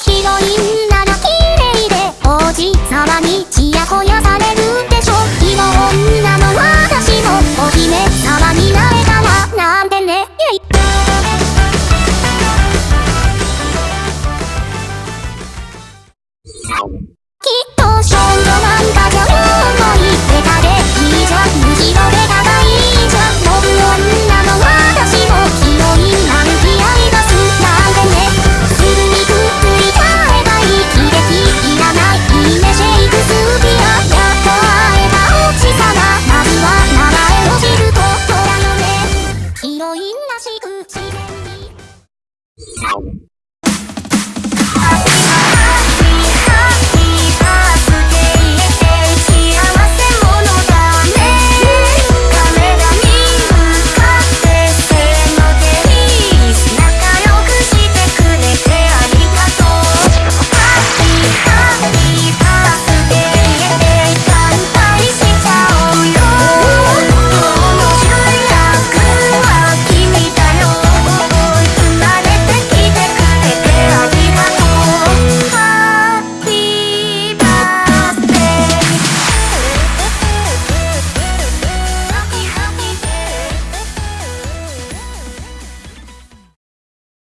ヒロインなら綺麗で王子様にちやほやされるでしょ今女の私もお姫様になれたらなんてね。イェイ。